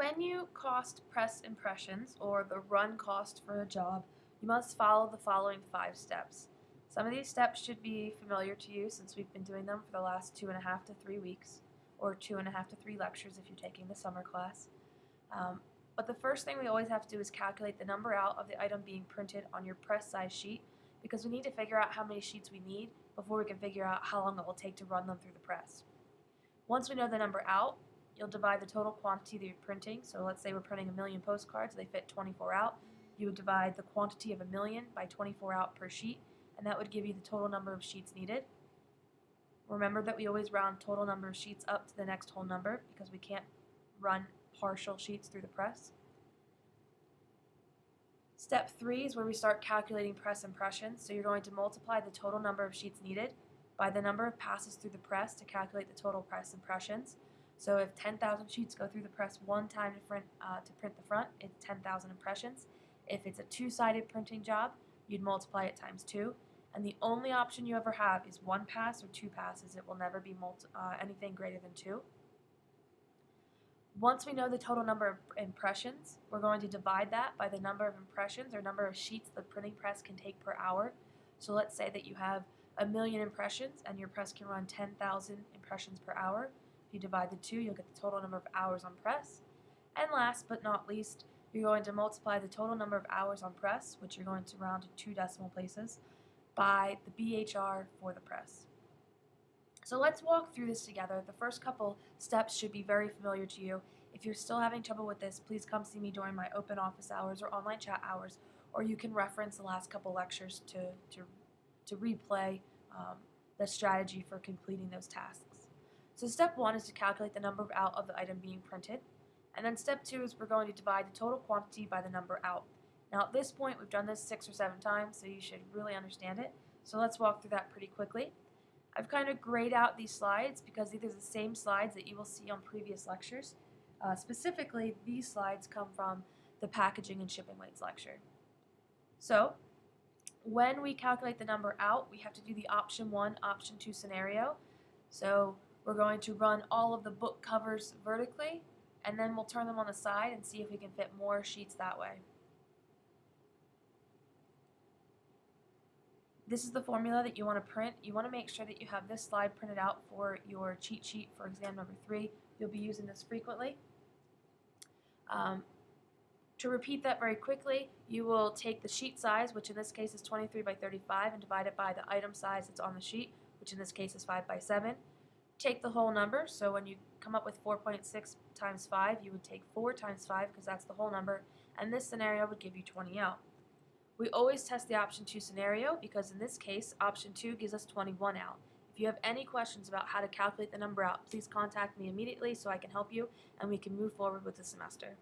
When you cost press impressions, or the run cost for a job, you must follow the following five steps. Some of these steps should be familiar to you since we've been doing them for the last two and a half to three weeks, or two and a half to three lectures if you're taking the summer class. Um, but the first thing we always have to do is calculate the number out of the item being printed on your press size sheet because we need to figure out how many sheets we need before we can figure out how long it will take to run them through the press. Once we know the number out, you'll divide the total quantity that you're printing. So let's say we're printing a million postcards, they fit 24 out. You would divide the quantity of a million by 24 out per sheet, and that would give you the total number of sheets needed. Remember that we always round total number of sheets up to the next whole number because we can't run partial sheets through the press. Step three is where we start calculating press impressions. So you're going to multiply the total number of sheets needed by the number of passes through the press to calculate the total press impressions. So if 10,000 sheets go through the press one time to print, uh, to print the front, it's 10,000 impressions. If it's a two-sided printing job, you'd multiply it times two. And the only option you ever have is one pass or two passes. It will never be uh, anything greater than two. Once we know the total number of impressions, we're going to divide that by the number of impressions or number of sheets the printing press can take per hour. So let's say that you have a million impressions and your press can run 10,000 impressions per hour. If you divide the two, you'll get the total number of hours on press. And last but not least, you're going to multiply the total number of hours on press, which you're going to round to two decimal places, by the BHR for the press. So let's walk through this together. The first couple steps should be very familiar to you. If you're still having trouble with this, please come see me during my open office hours or online chat hours, or you can reference the last couple lectures to, to, to replay um, the strategy for completing those tasks. So step one is to calculate the number out of the item being printed. And then step two is we're going to divide the total quantity by the number out. Now at this point we've done this six or seven times so you should really understand it. So let's walk through that pretty quickly. I've kind of grayed out these slides because these are the same slides that you will see on previous lectures. Uh, specifically, these slides come from the packaging and shipping weights lecture. So, when we calculate the number out, we have to do the option 1, option 2 scenario. So, we're going to run all of the book covers vertically, and then we'll turn them on the side and see if we can fit more sheets that way. This is the formula that you want to print. You want to make sure that you have this slide printed out for your cheat sheet for exam number three. You'll be using this frequently. Um, to repeat that very quickly, you will take the sheet size, which in this case is 23 by 35, and divide it by the item size that's on the sheet, which in this case is 5 by 7. Take the whole number, so when you come up with 4.6 times 5, you would take 4 times 5 because that's the whole number, and this scenario would give you 20 out. We always test the option 2 scenario because in this case, option 2 gives us 21 out. If you have any questions about how to calculate the number out, please contact me immediately so I can help you and we can move forward with the semester.